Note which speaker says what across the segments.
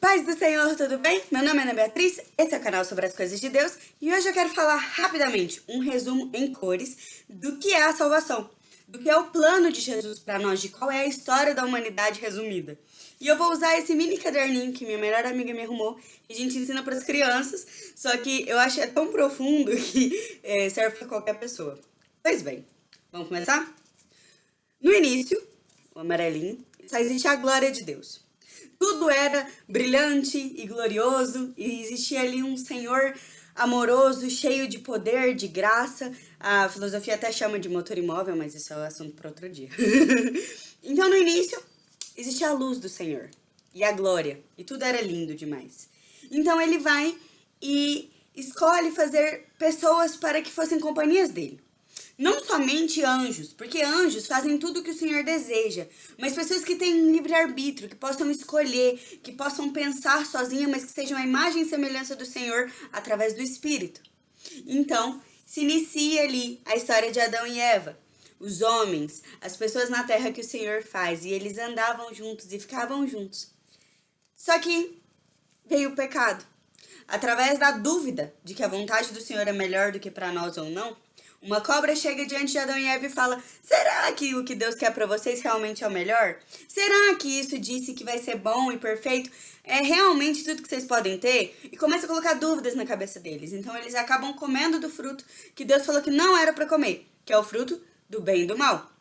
Speaker 1: Paz do Senhor, tudo bem? Meu nome é Ana Beatriz, esse é o canal sobre as coisas de Deus e hoje eu quero falar rapidamente um resumo em cores do que é a salvação, do que é o plano de Jesus para nós, de qual é a história da humanidade resumida. E eu vou usar esse mini caderninho que minha melhor amiga me arrumou, que a gente ensina para as crianças, só que eu acho é tão profundo que é, serve para qualquer pessoa. Pois bem, vamos começar? No início, o amarelinho, só existe a glória de Deus tudo era brilhante e glorioso e existia ali um Senhor amoroso, cheio de poder, de graça. A filosofia até chama de motor imóvel, mas isso é o assunto para outro dia. então, no início, existia a luz do Senhor e a glória, e tudo era lindo demais. Então, ele vai e escolhe fazer pessoas para que fossem companhias dele. Não somente anjos, porque anjos fazem tudo o que o Senhor deseja, mas pessoas que têm livre-arbítrio, que possam escolher, que possam pensar sozinha, mas que sejam a imagem e semelhança do Senhor através do Espírito. Então, se inicia ali a história de Adão e Eva. Os homens, as pessoas na terra que o Senhor faz, e eles andavam juntos e ficavam juntos. Só que veio o pecado. Através da dúvida de que a vontade do Senhor é melhor do que para nós ou não, uma cobra chega diante de Adão e Eva e fala, será que o que Deus quer para vocês realmente é o melhor? Será que isso disse que vai ser bom e perfeito? É realmente tudo que vocês podem ter? E começa a colocar dúvidas na cabeça deles. Então eles acabam comendo do fruto que Deus falou que não era para comer, que é o fruto do bem e do mal.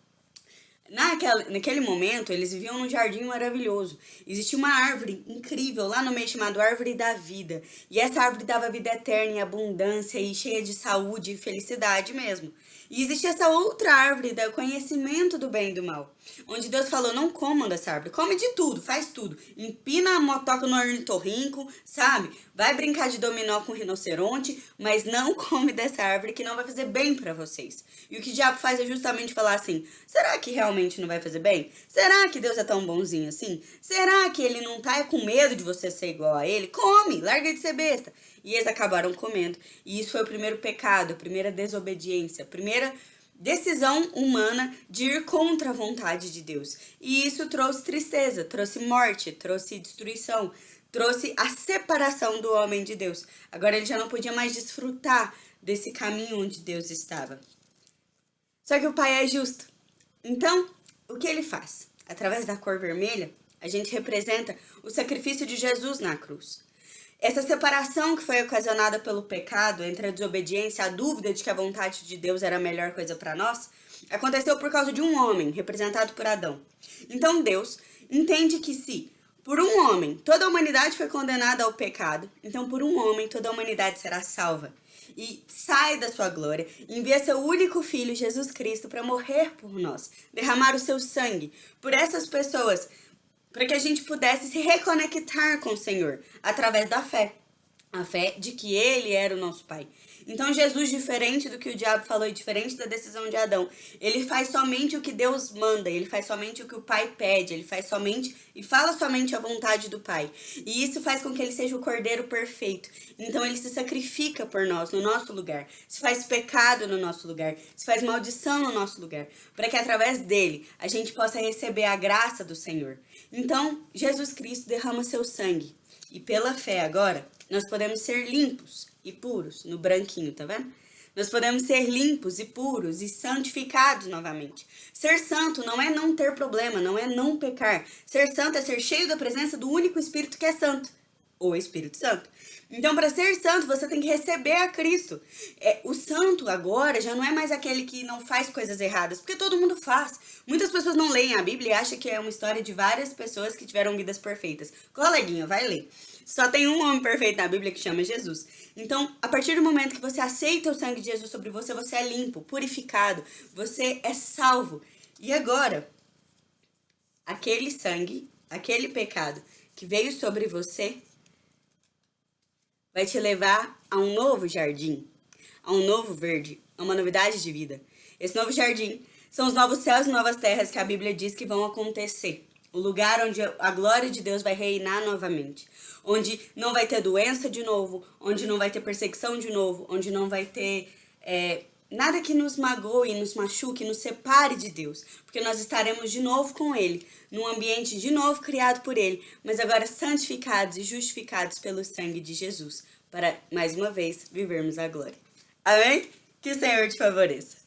Speaker 1: Naquela, naquele momento, eles viviam num jardim maravilhoso. Existia uma árvore incrível lá no meio chamada Árvore da Vida. E essa árvore dava vida eterna e abundância e cheia de saúde e felicidade mesmo. E existia essa outra árvore do conhecimento do bem e do mal. Onde Deus falou, não comam dessa árvore, come de tudo, faz tudo. Empina a motoca no ornitorrinco, sabe? Vai brincar de dominó com rinoceronte, mas não come dessa árvore que não vai fazer bem para vocês. E o que o diabo faz é justamente falar assim, será que realmente não vai fazer bem? Será que Deus é tão bonzinho assim? Será que ele não tá com medo de você ser igual a ele? Come, larga de ser besta. E eles acabaram comendo. E isso foi o primeiro pecado, a primeira desobediência, a primeira decisão humana de ir contra a vontade de Deus. E isso trouxe tristeza, trouxe morte, trouxe destruição, trouxe a separação do homem de Deus. Agora ele já não podia mais desfrutar desse caminho onde Deus estava. Só que o Pai é justo. Então, o que ele faz? Através da cor vermelha, a gente representa o sacrifício de Jesus na cruz. Essa separação que foi ocasionada pelo pecado, entre a desobediência e a dúvida de que a vontade de Deus era a melhor coisa para nós, aconteceu por causa de um homem, representado por Adão. Então Deus entende que se por um homem toda a humanidade foi condenada ao pecado, então por um homem toda a humanidade será salva. E sai da sua glória, envia seu único filho, Jesus Cristo, para morrer por nós, derramar o seu sangue por essas pessoas para que a gente pudesse se reconectar com o Senhor através da fé. A fé de que Ele era o nosso Pai. Então Jesus, diferente do que o diabo falou e diferente da decisão de Adão, ele faz somente o que Deus manda, ele faz somente o que o Pai pede, ele faz somente e fala somente a vontade do Pai. E isso faz com que ele seja o Cordeiro perfeito. Então ele se sacrifica por nós, no nosso lugar, se faz pecado no nosso lugar, se faz maldição no nosso lugar, para que através dele a gente possa receber a graça do Senhor. Então Jesus Cristo derrama seu sangue e pela fé agora nós podemos ser limpos e puros, no branquinho, tá vendo? Nós podemos ser limpos e puros e santificados novamente. Ser santo não é não ter problema, não é não pecar. Ser santo é ser cheio da presença do único Espírito que é santo, o Espírito Santo. Então, para ser santo, você tem que receber a Cristo. É, o santo agora já não é mais aquele que não faz coisas erradas, porque todo mundo faz. Muitas pessoas não leem a Bíblia e acham que é uma história de várias pessoas que tiveram vidas perfeitas. Coleguinha, vai ler. Só tem um homem perfeito na Bíblia que chama Jesus. Então, a partir do momento que você aceita o sangue de Jesus sobre você, você é limpo, purificado, você é salvo. E agora, aquele sangue, aquele pecado que veio sobre você, vai te levar a um novo jardim, a um novo verde, a uma novidade de vida. Esse novo jardim são os novos céus e novas terras que a Bíblia diz que vão acontecer o lugar onde a glória de Deus vai reinar novamente, onde não vai ter doença de novo, onde não vai ter perseguição de novo, onde não vai ter é, nada que nos magoe, nos machuque, nos separe de Deus, porque nós estaremos de novo com Ele, num ambiente de novo criado por Ele, mas agora santificados e justificados pelo sangue de Jesus, para, mais uma vez, vivermos a glória. Amém? Que o Senhor te favoreça.